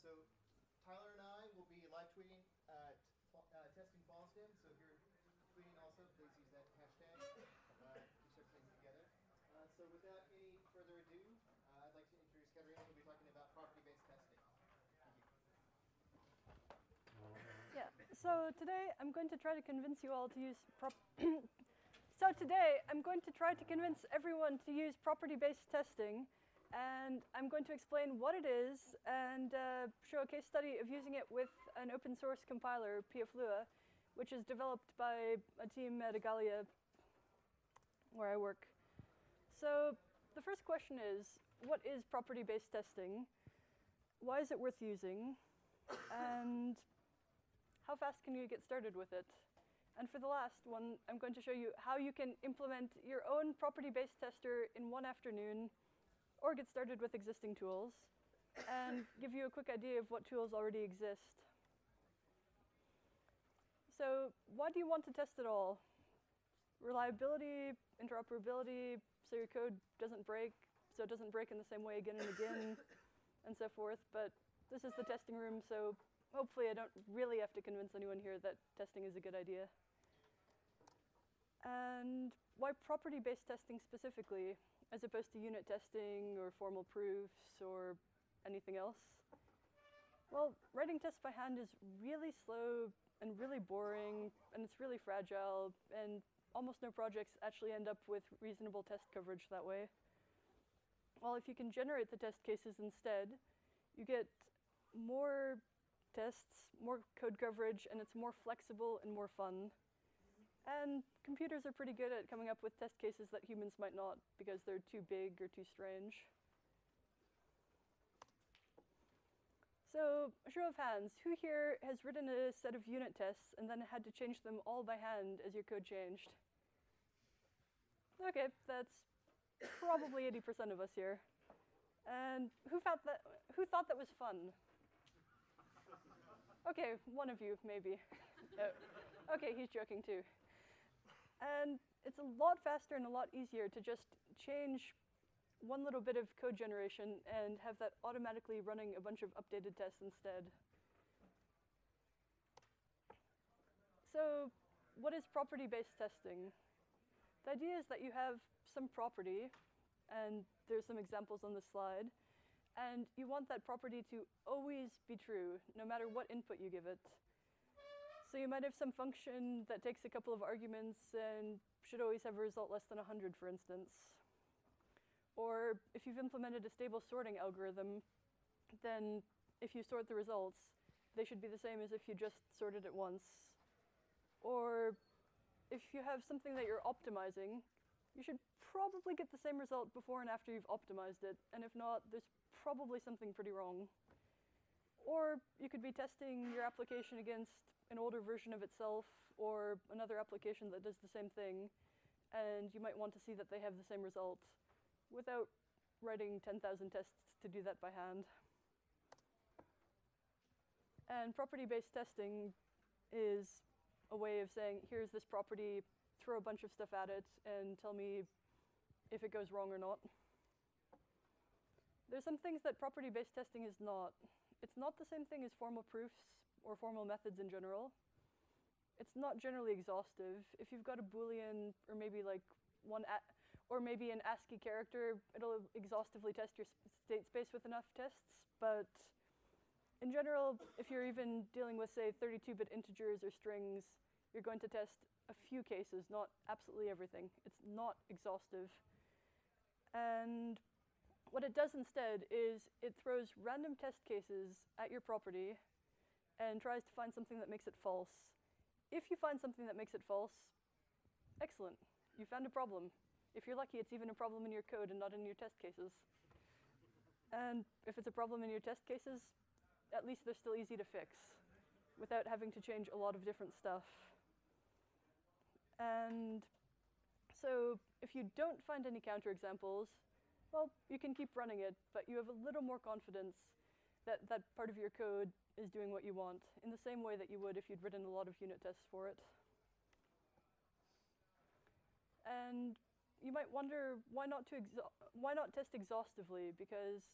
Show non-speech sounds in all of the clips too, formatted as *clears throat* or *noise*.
so Tyler and I will be live tweeting at uh, testing FOSDEM. So if you're tweeting also, please use that hashtag. Uh, start things together. Uh, so without any further ado, uh, I'd like to introduce Katerina, who'll be talking about property-based testing. Yeah, so today I'm going to try to convince you all to use prop *coughs* So today I'm going to try to convince everyone to use property-based testing and I'm going to explain what it is and uh, show a case study of using it with an open source compiler, pflua, which is developed by a team at Igalia where I work. So the first question is, what is property-based testing? Why is it worth using? And how fast can you get started with it? And for the last one, I'm going to show you how you can implement your own property-based tester in one afternoon or get started with existing tools and give you a quick idea of what tools already exist. So why do you want to test it all? Reliability, interoperability, so your code doesn't break, so it doesn't break in the same way again and again, *coughs* and so forth. But this is the testing room, so hopefully I don't really have to convince anyone here that testing is a good idea. And why property-based testing specifically, as opposed to unit testing or formal proofs or anything else? Well, writing tests by hand is really slow and really boring, and it's really fragile, and almost no projects actually end up with reasonable test coverage that way. Well, if you can generate the test cases instead, you get more tests, more code coverage, and it's more flexible and more fun. And computers are pretty good at coming up with test cases that humans might not because they're too big or too strange. So, show of hands, who here has written a set of unit tests and then had to change them all by hand as your code changed? Okay, that's probably 80% of us here. And who, thought that, who thought that was fun? Okay, one of you, maybe. *laughs* oh. Okay, he's joking too. And it's a lot faster and a lot easier to just change one little bit of code generation and have that automatically running a bunch of updated tests instead. So what is property-based testing? The idea is that you have some property, and there's some examples on the slide, and you want that property to always be true, no matter what input you give it. So you might have some function that takes a couple of arguments and should always have a result less than 100, for instance. Or if you've implemented a stable sorting algorithm, then if you sort the results, they should be the same as if you just sorted it once. Or if you have something that you're optimizing, you should probably get the same result before and after you've optimized it. And if not, there's probably something pretty wrong. Or you could be testing your application against an older version of itself or another application that does the same thing. And you might want to see that they have the same result without writing 10,000 tests to do that by hand. And property-based testing is a way of saying, here's this property, throw a bunch of stuff at it, and tell me if it goes wrong or not. There's some things that property-based testing is not. It's not the same thing as formal proofs or formal methods in general. It's not generally exhaustive. If you've got a Boolean or maybe like one, or maybe an ASCII character, it'll exhaustively test your state space with enough tests. But in general, if you're even dealing with, say, 32-bit integers or strings, you're going to test a few cases, not absolutely everything. It's not exhaustive. And what it does instead is it throws random test cases at your property and tries to find something that makes it false. If you find something that makes it false, excellent you found a problem. If you're lucky, it's even a problem in your code and not in your test cases. And if it's a problem in your test cases, at least they're still easy to fix without having to change a lot of different stuff. And so if you don't find any counterexamples, well, you can keep running it, but you have a little more confidence that that part of your code is doing what you want in the same way that you would if you'd written a lot of unit tests for it. And you might wonder why not, to why not test exhaustively? Because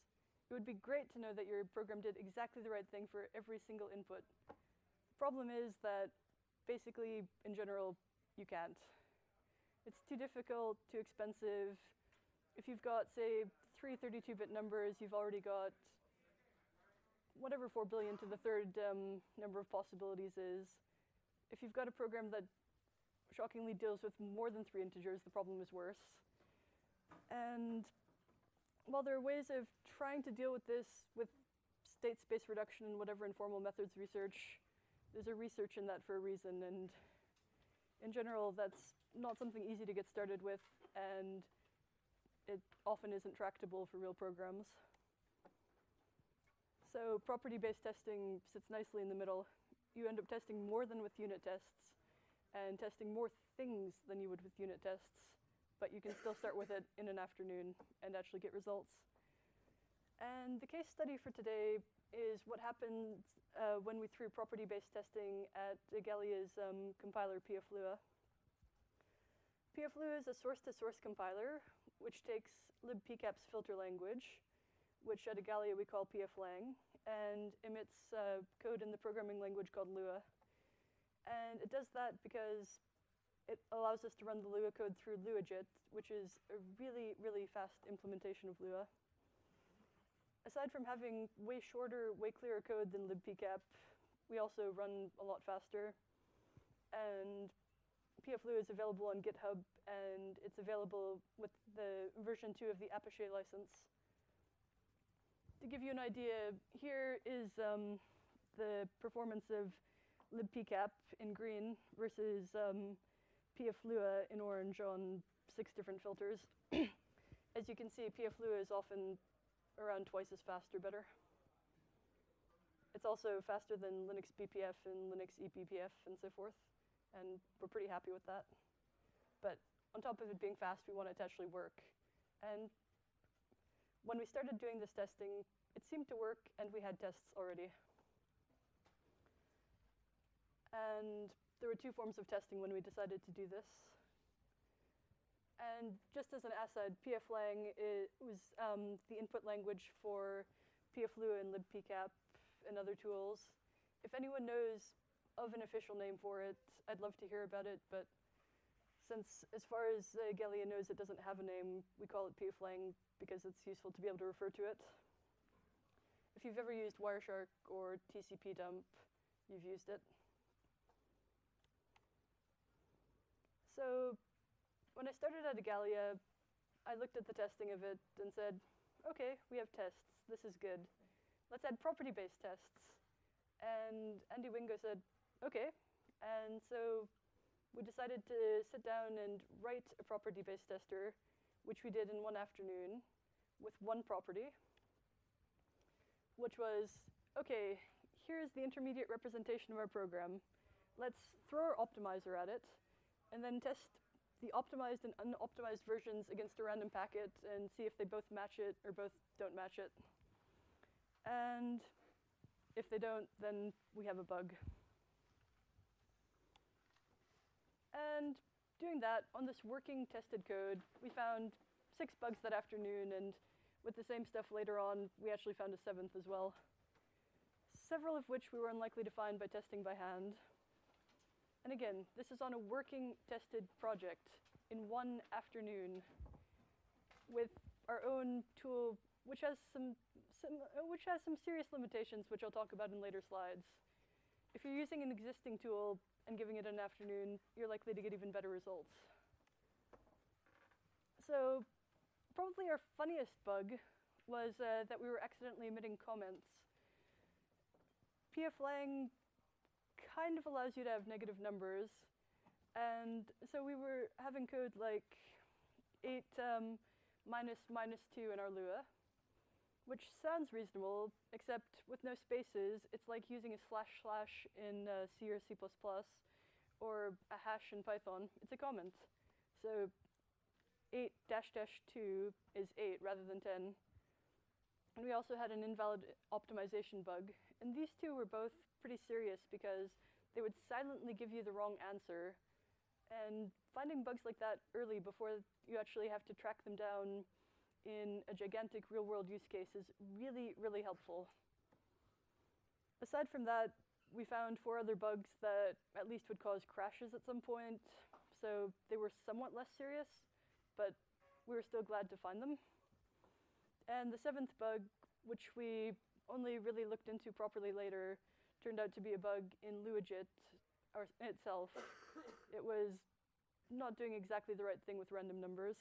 it would be great to know that your program did exactly the right thing for every single input. The Problem is that basically, in general, you can't. It's too difficult, too expensive. If you've got, say, three 32-bit numbers, you've already got whatever 4 billion to the third um, number of possibilities is. If you've got a program that shockingly deals with more than three integers, the problem is worse. And while there are ways of trying to deal with this with state space reduction and whatever informal methods research, there's a research in that for a reason. And in general, that's not something easy to get started with, and it often isn't tractable for real programs. So property-based testing sits nicely in the middle. You end up testing more than with unit tests, and testing more things than you would with unit tests but you can still start with it in an afternoon and actually get results. And the case study for today is what happened uh, when we threw property-based testing at Igalia's um, compiler PFLUA. PFLUA is a source-to-source -source compiler, which takes libpcap's filter language, which at Igalia we call pflang, and emits uh, code in the programming language called Lua. And it does that because it allows us to run the Lua code through LuaJIT, which is a really, really fast implementation of Lua. Aside from having way shorter, way clearer code than libpcap, we also run a lot faster. And pflua is available on GitHub, and it's available with the version 2 of the Apache license. To give you an idea, here is um, the performance of libpcap in green versus um, pflua in orange on six different filters. *clears throat* as you can see, pflua is often around twice as fast or better. It's also faster than Linux BPF and Linux eBPF and so forth, and we're pretty happy with that. But on top of it being fast, we want it to actually work. And when we started doing this testing, it seemed to work, and we had tests already. And there were two forms of testing when we decided to do this. And just as an aside, pflang was um, the input language for pflua and libpcap and other tools. If anyone knows of an official name for it, I'd love to hear about it, but since as far as uh, knows it doesn't have a name, we call it pflang because it's useful to be able to refer to it. If you've ever used Wireshark or tcpdump, you've used it. So when I started at Igalia, I looked at the testing of it and said, okay, we have tests. This is good. Let's add property-based tests. And Andy Wingo said, okay. And so we decided to sit down and write a property-based tester, which we did in one afternoon with one property, which was, okay, here's the intermediate representation of our program. Let's throw our optimizer at it and then test the optimized and unoptimized versions against a random packet and see if they both match it or both don't match it. And if they don't, then we have a bug. And doing that, on this working tested code, we found six bugs that afternoon, and with the same stuff later on, we actually found a seventh as well. Several of which we were unlikely to find by testing by hand. And again, this is on a working tested project in one afternoon with our own tool, which has some, some, uh, which has some serious limitations, which I'll talk about in later slides. If you're using an existing tool and giving it an afternoon, you're likely to get even better results. So probably our funniest bug was uh, that we were accidentally emitting comments. pflang kind of allows you to have negative numbers. And so we were having code like 8 um, minus minus 2 in our Lua, which sounds reasonable, except with no spaces, it's like using a slash slash in uh, C or C++, or a hash in Python. It's a comment. So 8 dash dash 2 is 8 rather than 10. And we also had an invalid optimization bug. And these two were both pretty serious because they would silently give you the wrong answer. And finding bugs like that early before you actually have to track them down in a gigantic real world use case is really, really helpful. Aside from that, we found four other bugs that at least would cause crashes at some point, so they were somewhat less serious, but we were still glad to find them. And the seventh bug, which we only really looked into properly later, turned out to be a bug in LuaJIT or itself. it was not doing exactly the right thing with random numbers,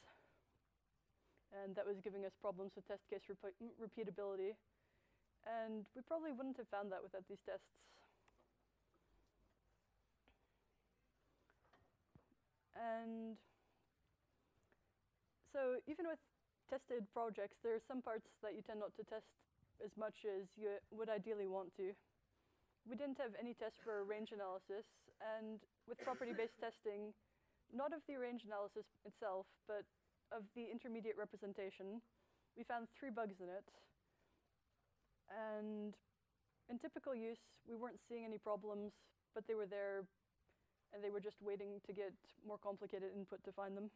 and that was giving us problems with test case repe repeatability. And we probably wouldn't have found that without these tests. And so even with tested projects, there are some parts that you tend not to test as much as you would ideally want to. We didn't have any tests for range analysis, and with property-based *coughs* testing, not of the range analysis itself, but of the intermediate representation, we found three bugs in it. And in typical use, we weren't seeing any problems, but they were there, and they were just waiting to get more complicated input to find them.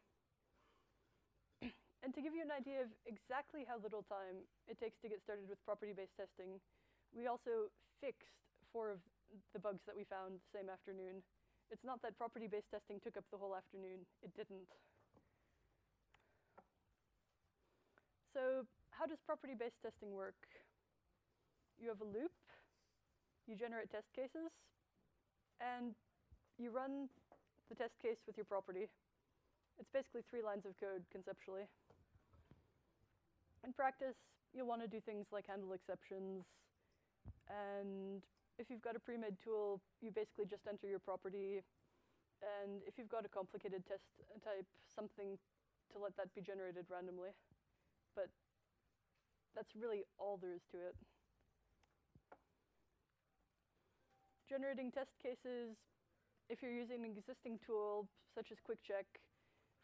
*clears throat* and to give you an idea of exactly how little time it takes to get started with property-based testing, we also fixed four of the bugs that we found the same afternoon. It's not that property-based testing took up the whole afternoon. It didn't. So how does property-based testing work? You have a loop, you generate test cases, and you run the test case with your property. It's basically three lines of code conceptually. In practice, you'll want to do things like handle exceptions, and if you've got a pre-made tool, you basically just enter your property, and if you've got a complicated test type, something to let that be generated randomly. But that's really all there is to it. Generating test cases, if you're using an existing tool, such as QuickCheck,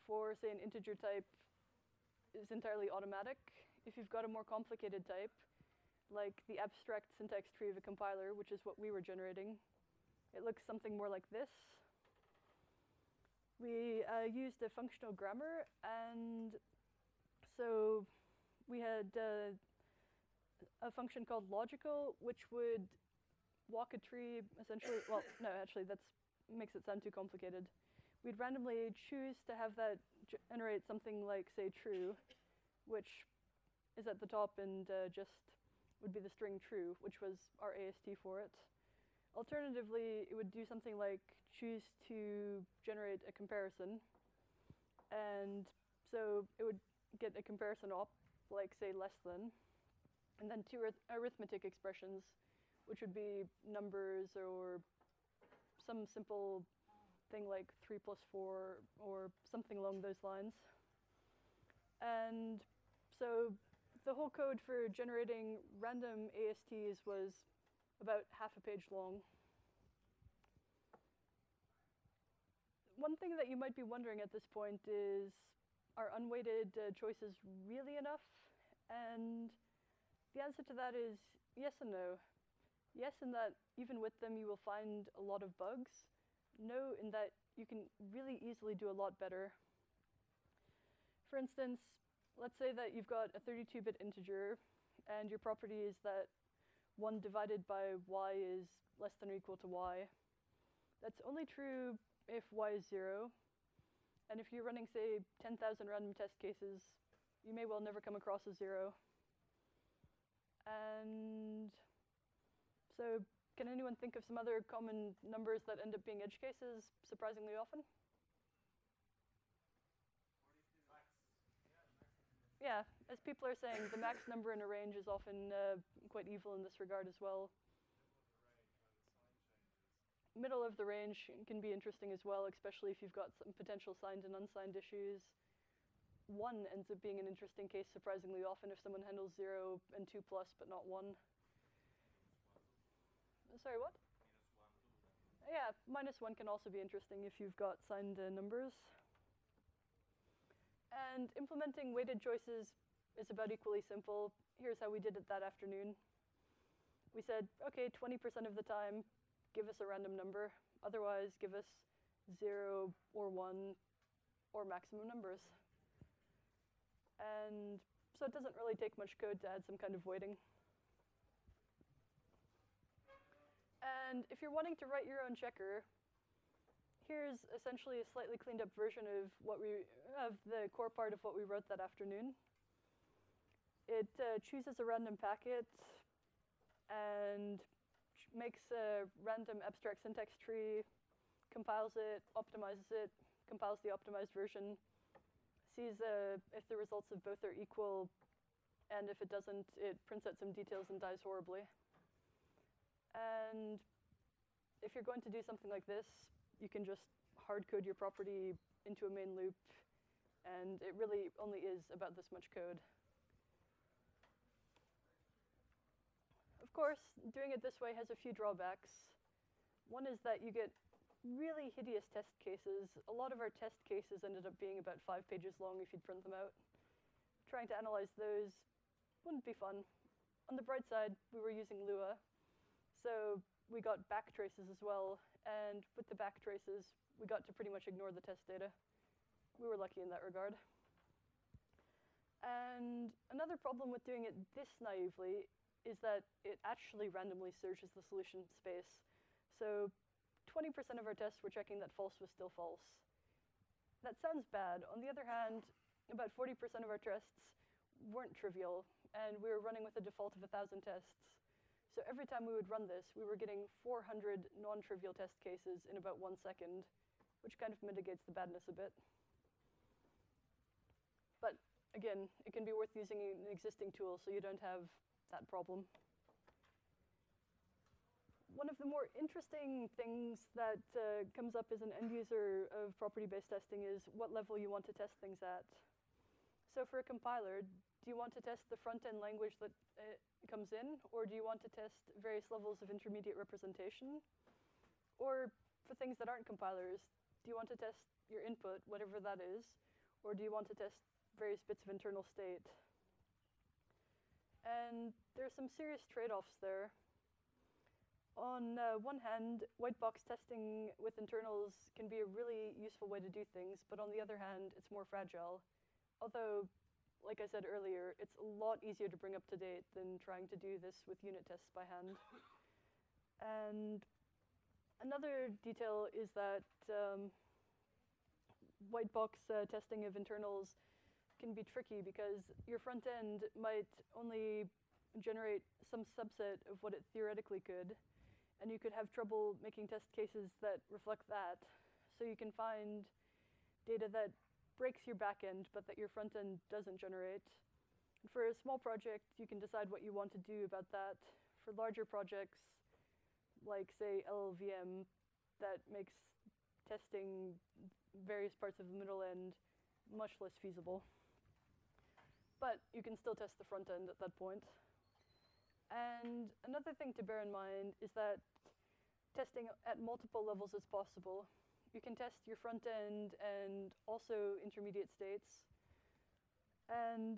for, say, an integer type, is entirely automatic. If you've got a more complicated type, like the abstract syntax tree of a compiler, which is what we were generating, it looks something more like this. We uh, used a functional grammar, and so we had uh, a function called logical, which would walk a tree essentially, well, *coughs* no, actually that makes it sound too complicated. We'd randomly choose to have that generate something like, say, true, which is at the top and uh, just would be the string true, which was our AST for it. Alternatively, it would do something like choose to generate a comparison. And so it would get a comparison op, like say less than, and then two arithmetic expressions which would be numbers or some simple thing like 3 plus 4 or something along those lines. And so the whole code for generating random ASTs was about half a page long. One thing that you might be wondering at this point is, are unweighted uh, choices really enough? And the answer to that is yes and no. Yes, in that even with them you will find a lot of bugs. No, in that you can really easily do a lot better. For instance, let's say that you've got a 32-bit integer and your property is that 1 divided by y is less than or equal to y. That's only true if y is 0. And if you're running, say, 10,000 random test cases, you may well never come across a 0. And so can anyone think of some other common numbers that end up being edge cases surprisingly often? Yeah, as people are saying, the max number in a range is often uh, quite evil in this regard as well. Middle of the range can be interesting as well, especially if you've got some potential signed and unsigned issues. One ends up being an interesting case surprisingly often if someone handles zero and two plus, but not one. Sorry, what? Yeah, minus one can also be interesting if you've got signed uh, numbers. And implementing weighted choices is about equally simple. Here's how we did it that afternoon. We said, okay, 20% of the time, give us a random number. Otherwise, give us zero or one or maximum numbers. And so it doesn't really take much code to add some kind of weighting. And if you're wanting to write your own checker, here's essentially a slightly cleaned up version of what we of the core part of what we wrote that afternoon. It uh, chooses a random packet and makes a random abstract syntax tree, compiles it, optimizes it, compiles the optimized version, sees uh, if the results of both are equal, and if it doesn't, it prints out some details and dies horribly. And if you're going to do something like this, you can just hard code your property into a main loop, and it really only is about this much code. Course, doing it this way has a few drawbacks. One is that you get really hideous test cases. A lot of our test cases ended up being about five pages long if you'd print them out. Trying to analyze those wouldn't be fun. On the bright side, we were using Lua, so we got back traces as well, and with the back traces, we got to pretty much ignore the test data. We were lucky in that regard. And another problem with doing it this naively is that it actually randomly searches the solution space. So 20% of our tests were checking that false was still false. That sounds bad. On the other hand, about 40% of our tests weren't trivial, and we were running with a default of 1,000 tests. So every time we would run this, we were getting 400 non-trivial test cases in about one second, which kind of mitigates the badness a bit. But again, it can be worth using an existing tool so you don't have that problem. One of the more interesting things that uh, comes up as an end user of property-based testing is what level you want to test things at. So for a compiler, do you want to test the front-end language that uh, comes in, or do you want to test various levels of intermediate representation? Or for things that aren't compilers, do you want to test your input, whatever that is, or do you want to test various bits of internal state? And there are some serious trade-offs there. On uh, one hand, white box testing with internals can be a really useful way to do things, but on the other hand, it's more fragile. Although, like I said earlier, it's a lot easier to bring up to date than trying to do this with unit tests by hand. And another detail is that um, white box uh, testing of internals can be tricky because your front end might only generate some subset of what it theoretically could, and you could have trouble making test cases that reflect that. So you can find data that breaks your backend, but that your front end doesn't generate. And for a small project, you can decide what you want to do about that. For larger projects, like say LLVM, that makes testing various parts of the middle end much less feasible. But you can still test the front end at that point. And another thing to bear in mind is that testing at multiple levels is possible. You can test your front end and also intermediate states. And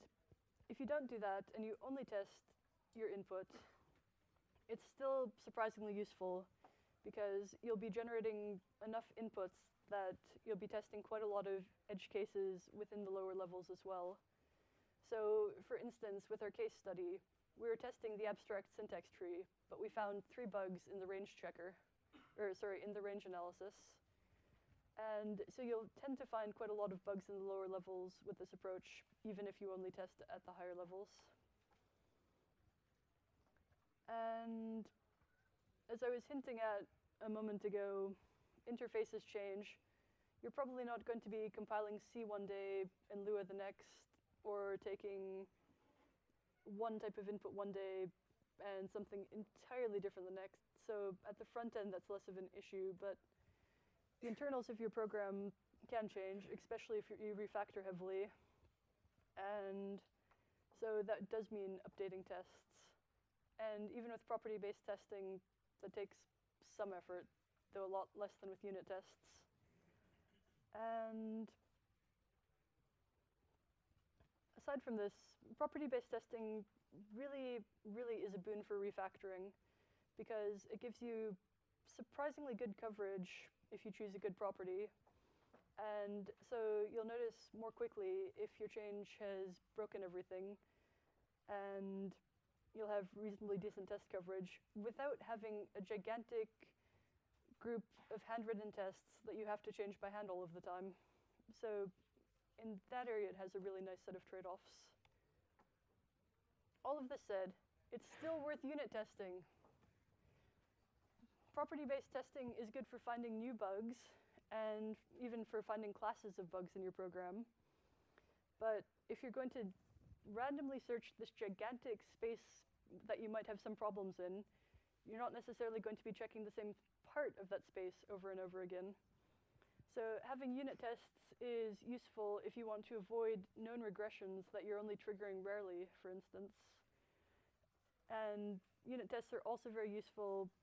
if you don't do that and you only test your input, it's still surprisingly useful because you'll be generating enough inputs that you'll be testing quite a lot of edge cases within the lower levels as well. So for instance, with our case study, we were testing the abstract syntax tree, but we found three bugs in the range checker, or sorry, in the range analysis. And so you'll tend to find quite a lot of bugs in the lower levels with this approach, even if you only test at the higher levels. And as I was hinting at a moment ago, interfaces change. You're probably not going to be compiling C one day and Lua the next, or taking one type of input one day and something entirely different the next. So at the front end, that's less of an issue, but the internals of your program can change, especially if you refactor heavily. And so that does mean updating tests. And even with property-based testing, that takes some effort, though a lot less than with unit tests. And aside from this, property-based testing really, really is a boon for refactoring because it gives you surprisingly good coverage if you choose a good property. And so you'll notice more quickly if your change has broken everything, and you'll have reasonably decent test coverage without having a gigantic group of handwritten tests that you have to change by hand all of the time. So in that area, it has a really nice set of trade-offs. All of this said, it's still worth unit testing. Property-based testing is good for finding new bugs and even for finding classes of bugs in your program. But if you're going to randomly search this gigantic space that you might have some problems in, you're not necessarily going to be checking the same part of that space over and over again. So having unit tests is useful if you want to avoid known regressions that you're only triggering rarely, for instance. And unit tests are also very useful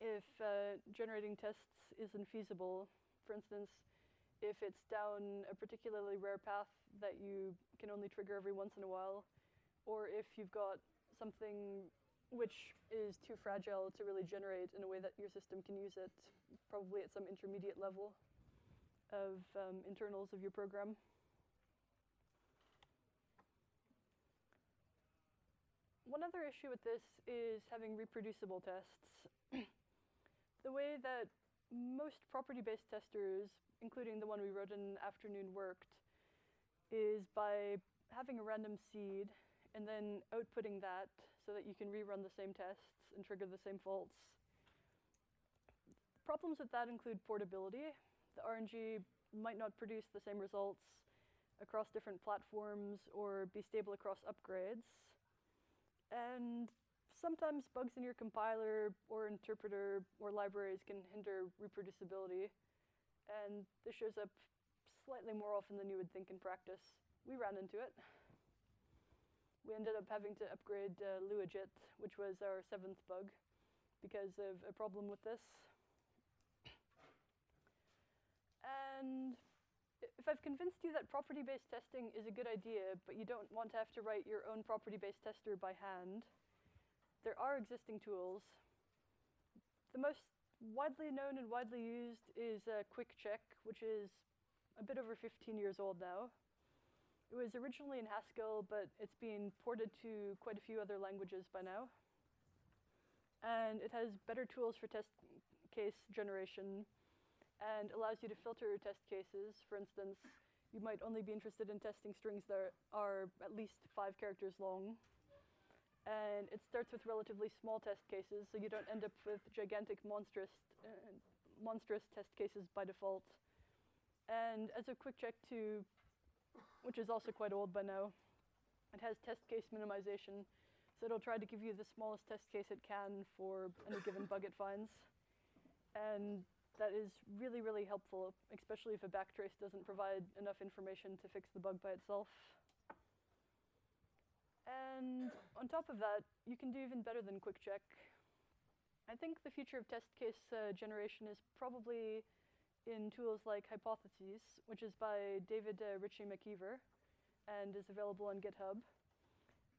if uh, generating tests isn't feasible. For instance, if it's down a particularly rare path that you can only trigger every once in a while, or if you've got something which is too fragile to really generate in a way that your system can use it, probably at some intermediate level of um, internals of your program. One other issue with this is having reproducible tests. the way that most property-based testers, including the one we wrote in afternoon worked, is by having a random seed and then outputting that so that you can rerun the same tests and trigger the same faults. Problems with that include portability. The RNG might not produce the same results across different platforms or be stable across upgrades. And sometimes bugs in your compiler or interpreter or libraries can hinder reproducibility, and this shows up slightly more often than you would think in practice. We ran into it. We ended up having to upgrade uh, Luajit, which was our seventh bug, because of a problem with this. And if I've convinced you that property-based testing is a good idea, but you don't want to have to write your own property-based tester by hand, there are existing tools. The most widely known and widely used is uh, QuickCheck, which is a bit over 15 years old now. It was originally in Haskell, but it's been ported to quite a few other languages by now. And it has better tools for test case generation and allows you to filter your test cases. For instance, you might only be interested in testing strings that are at least five characters long and it starts with relatively small test cases, so you don't end up with gigantic monstrous, uh, monstrous test cases by default. And as a QuickCheck 2, which is also quite old by now, it has test case minimization, so it'll try to give you the smallest test case it can for any given bug it finds. And that is really, really helpful, especially if a backtrace doesn't provide enough information to fix the bug by itself. And on top of that, you can do even better than QuickCheck. I think the future of test case uh, generation is probably in tools like Hypothesis, which is by David uh, Ritchie MacIver and is available on GitHub.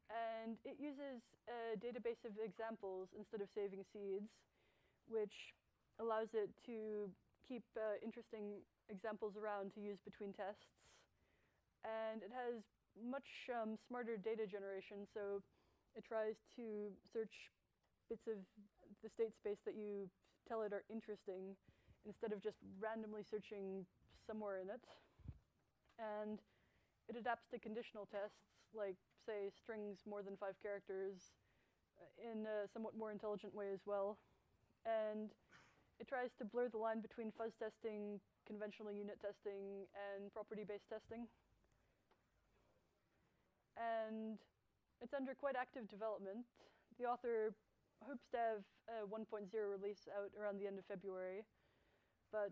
And it uses a database of examples instead of saving seeds, which allows it to keep uh, interesting examples around to use between tests. And it has much um, smarter data generation, so it tries to search bits of the state space that you tell it are interesting instead of just randomly searching somewhere in it. And it adapts to conditional tests, like, say, strings more than five characters, uh, in a somewhat more intelligent way as well. And it tries to blur the line between fuzz testing, conventional unit testing, and property-based testing and it's under quite active development. The author hopes to have a 1.0 release out around the end of February, but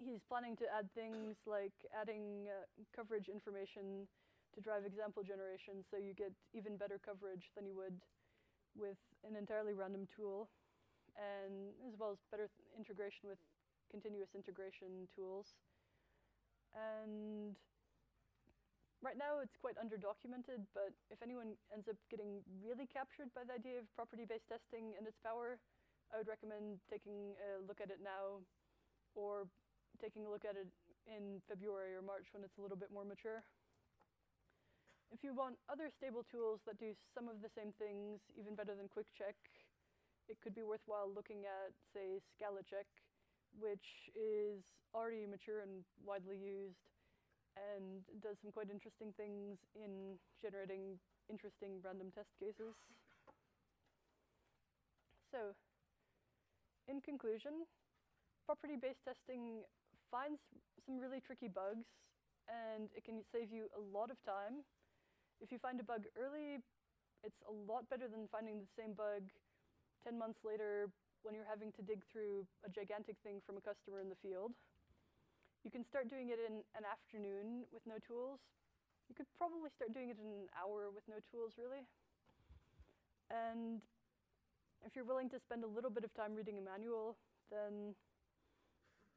he's planning to add things like adding uh, coverage information to drive example generation so you get even better coverage than you would with an entirely random tool, and as well as better integration with continuous integration tools. And Right now, it's quite underdocumented, but if anyone ends up getting really captured by the idea of property-based testing and its power, I would recommend taking a look at it now or taking a look at it in February or March when it's a little bit more mature. If you want other stable tools that do some of the same things, even better than QuickCheck, it could be worthwhile looking at, say, ScalaCheck, which is already mature and widely used and does some quite interesting things in generating interesting random test cases. So, in conclusion, property-based testing finds some really tricky bugs and it can save you a lot of time. If you find a bug early, it's a lot better than finding the same bug 10 months later when you're having to dig through a gigantic thing from a customer in the field. You can start doing it in an afternoon with no tools. You could probably start doing it in an hour with no tools, really. And if you're willing to spend a little bit of time reading a manual, then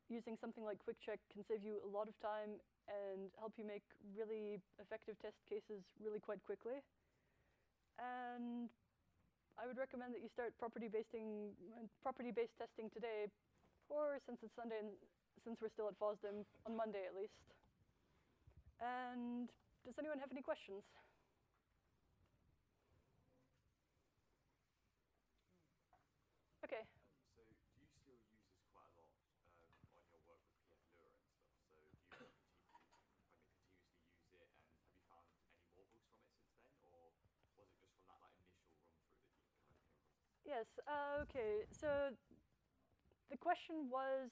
using something like QuickCheck can save you a lot of time and help you make really effective test cases really quite quickly. And I would recommend that you start property-based property-based testing today, or since it's Sunday and since we're still at FOSDEM, on Monday at least. And does anyone have any questions? Okay. So do you still use this quite a lot um, on your work with PF Lua and stuff? So do you continue, I mean, continuously use it, and have you found any more bugs from it since then, or was it just from that like initial run through that you kind of came across? Yes, uh, okay, so the question was,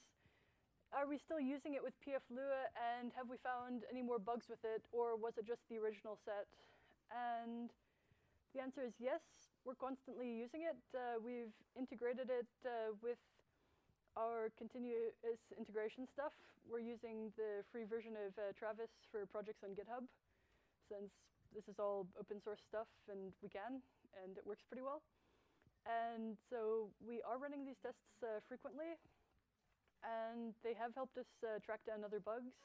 are we still using it with pflua and have we found any more bugs with it or was it just the original set? And the answer is yes, we're constantly using it. Uh, we've integrated it uh, with our continuous integration stuff. We're using the free version of uh, Travis for projects on GitHub since this is all open source stuff and we can and it works pretty well. And so we are running these tests uh, frequently and they have helped us uh, track down other bugs.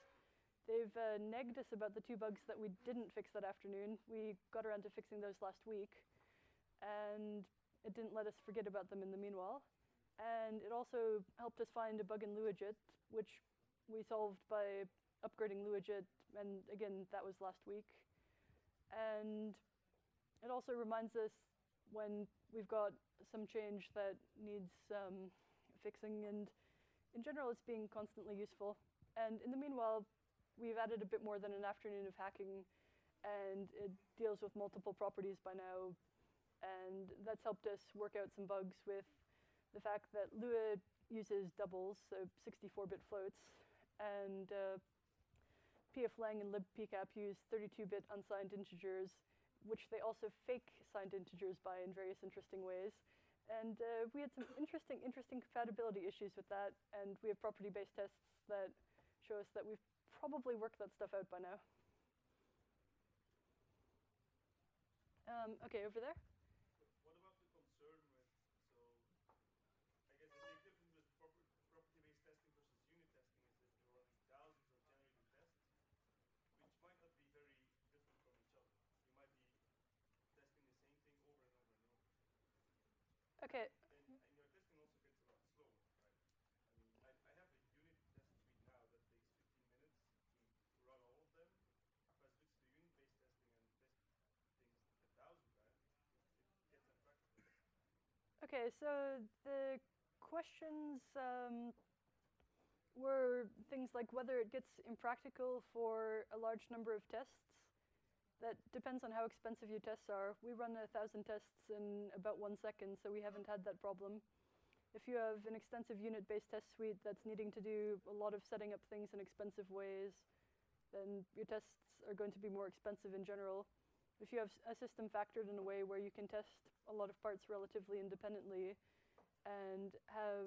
They've uh, negged us about the two bugs that we didn't fix that afternoon. We got around to fixing those last week, and it didn't let us forget about them in the meanwhile. And it also helped us find a bug in LuaJIT, which we solved by upgrading LuaJIT, and again, that was last week. And it also reminds us when we've got some change that needs um, fixing and in general, it's being constantly useful. And in the meanwhile, we've added a bit more than an afternoon of hacking, and it deals with multiple properties by now. And that's helped us work out some bugs with the fact that Lua uses doubles, so 64-bit floats, and uh, pflang and libpcap use 32-bit unsigned integers, which they also fake signed integers by in various interesting ways. And uh, we had some *coughs* interesting, interesting compatibility issues with that, and we have property-based tests that show us that we've probably worked that stuff out by now. Um, okay, over there. What about the concern with, so, I guess the big difference with proper, property-based testing versus unit testing is that you're running thousands of generating tests, which might not be very different from each other. You might be testing the same thing over and over and over. Okay, And, and your testing also gets a lot slower, right? I mean, I, I have a unit test suite now that takes 15 minutes to run all of them. If I switch to unit-based testing and test things a thousand times, it gets impractical. okay, so the questions um, were things like whether it gets impractical for a large number of tests. That depends on how expensive your tests are. We run a thousand tests in about one second, so we haven't had that problem. If you have an extensive unit-based test suite that's needing to do a lot of setting up things in expensive ways, then your tests are going to be more expensive in general. If you have a system factored in a way where you can test a lot of parts relatively independently and have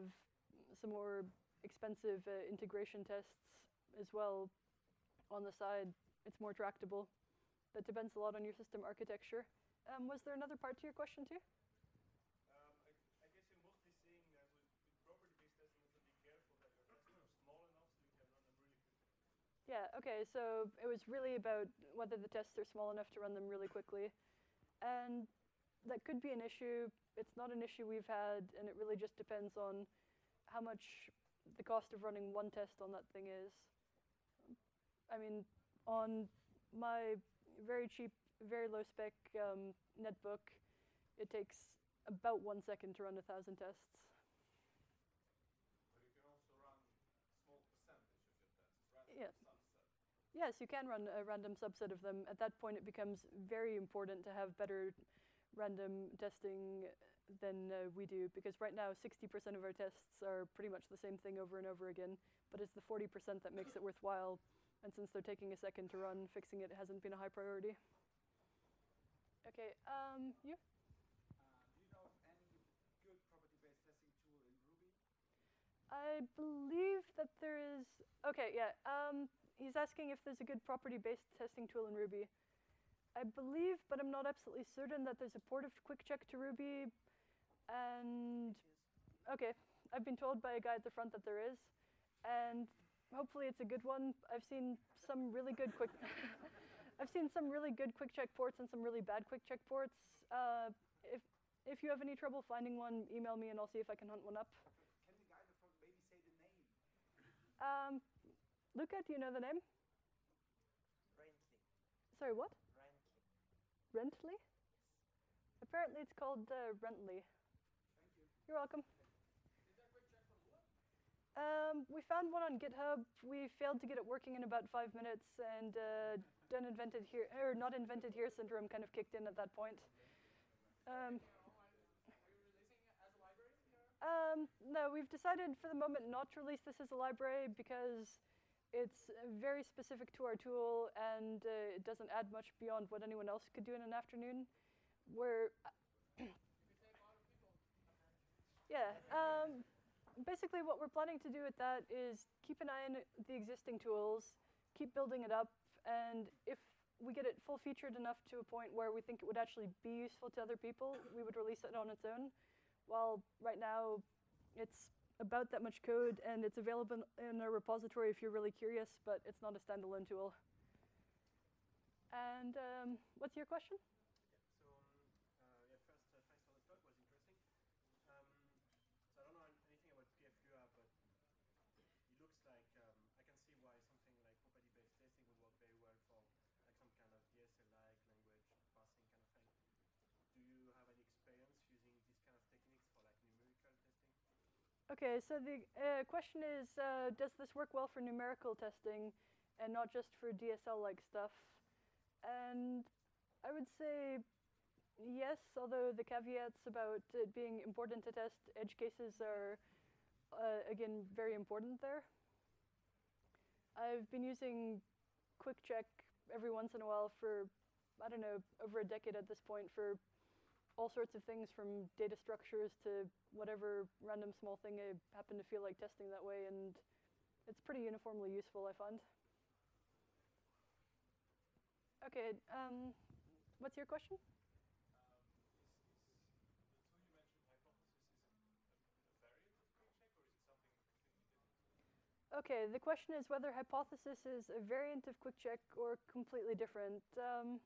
some more expensive uh, integration tests as well on the side, it's more tractable. That depends a lot on your system architecture. Um, was there another part to your question too? Um, I, I guess you're mostly saying that with, with property-based testing, you have to be careful that your tests are small enough so you can run them really quickly. Yeah, okay, so it was really about whether the tests are small enough to run them really quickly. And that could be an issue. It's not an issue we've had, and it really just depends on how much the cost of running one test on that thing is. I mean, on my very cheap, very low spec um, netbook, it takes about one second to run a thousand tests. But you can also run small percentage of your tests, random Yeah. subset. Yes, you can run a random subset of them. At that point, it becomes very important to have better random testing than uh, we do because right now 60% of our tests are pretty much the same thing over and over again, but it's the 40% that makes it worthwhile. And since they're taking a second to run, fixing it hasn't been a high priority. Okay, um, you? Uh, do you know of any good property-based testing tool in Ruby? I believe that there is. Okay, yeah. Um, he's asking if there's a good property-based testing tool in Ruby. I believe, but I'm not absolutely certain that there's a port of QuickCheck to Ruby. And okay, I've been told by a guy at the front that there is, and hopefully it's a good one. I've seen some really good quick. *laughs* I've seen some really good QuickCheck ports and some really bad QuickCheck ports. Uh, if if you have any trouble finding one, email me and I'll see if I can hunt one up. Can the guy in the front maybe say the name? Um, Luca, do you know the name? Rantly. Sorry, what? Rantly. Rantly? Apparently it's called uh, Rantly. Thank you. You're welcome. Um, we found one on GitHub. We failed to get it working in about five minutes, and uh, invented here or not invented here syndrome kind of kicked in at that point. Um, um, no, we've decided for the moment not to release this as a library because it's very specific to our tool and uh, it doesn't add much beyond what anyone else could do in an afternoon. We're *coughs* yeah. Um, basically, what we're planning to do with that is keep an eye on the existing tools, keep building it up, and if we get it full featured enough to a point where we think it would actually be useful to other people, we would release it on its own. While right now, it's about that much code and it's available in a repository if you're really curious, but it's not a standalone tool. And um, what's your question? So, um, uh, yeah, first, uh, thanks for the talk, was interesting. Um, so I don't know an- anything about PFLUA, but it looks like um, I can see why something like property-based testing would work very well for like some kind of DSL-like language parsing kind of thing. Do you have any experience using these kind of techniques for like numerical testing? Okay, so the uh, question is, uh, does this work well for numerical testing and not just for DSL-like stuff? And I would say yes, although the caveats about it being important to test edge cases are, uh, again, very important there. I've been using QuickCheck every once in a while for, I don't know, over a decade at this point for all sorts of things from data structures to whatever random small thing I happen to feel like testing that way, and it's pretty uniformly useful, I find. Okay, um, what's your question? Um? Okay, the question is whether Hypothesis is a variant of QuickCheck or completely different. Um,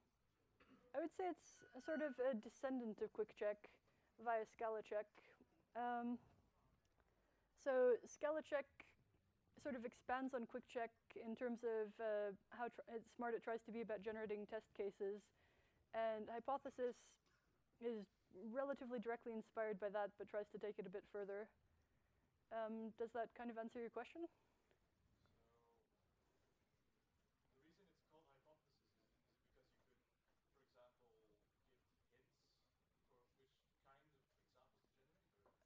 I would say it's a sort of a descendant of QuickCheck via ScalaCheck. Um, so ScalaCheck sort of expands on QuickCheck in terms of uh, how smart it tries to be about generating test cases, and Hypothesis is relatively directly inspired by that, but tries to take it a bit further. Um, does that kind of answer your question? So, the reason it's called hypothesis is, is it because you could, for example, give hints for which kind of examples to generate?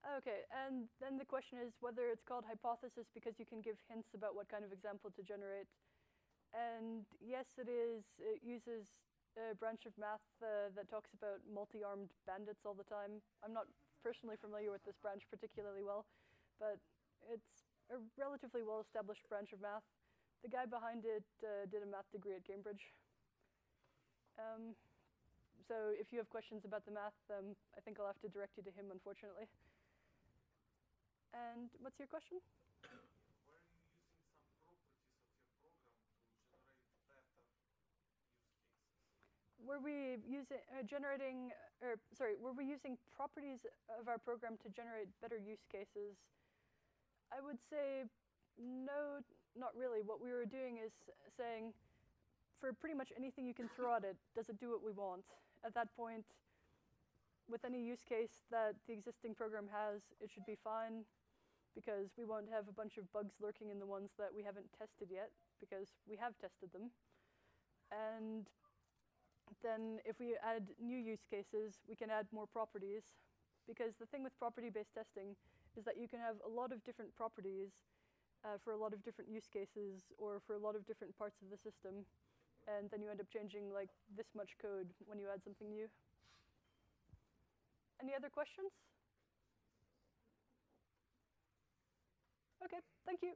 Or? Okay, and then the question is whether it's called hypothesis because you can give hints about what kind of example to generate. And yes, it is. It uses a branch of math uh, that talks about multi-armed bandits all the time. I'm not personally familiar with this branch particularly well, but it's a relatively well-established branch of math. The guy behind it uh, did a math degree at Cambridge. Um, so if you have questions about the math, um, I think I'll have to direct you to him, unfortunately. And what's your question? Were you using some properties of your program to generate better use cases? Were we using uh, generating, or sorry, were we using properties of our program to generate better use cases? I would say No, not really. What we were doing is saying, for pretty much anything you can throw at it, does it do what we want? At that point, with any use case that the existing program has, it should be fine because we won't have a bunch of bugs lurking in the ones that we haven't tested yet because we have tested them. And then if we add new use cases, we can add more properties because the thing with property-based testing is that you can have a lot of different properties uh, for a lot of different use cases or for a lot of different parts of the system. And then you end up changing like this much code when you add something new. Any other questions? Okay, thank you.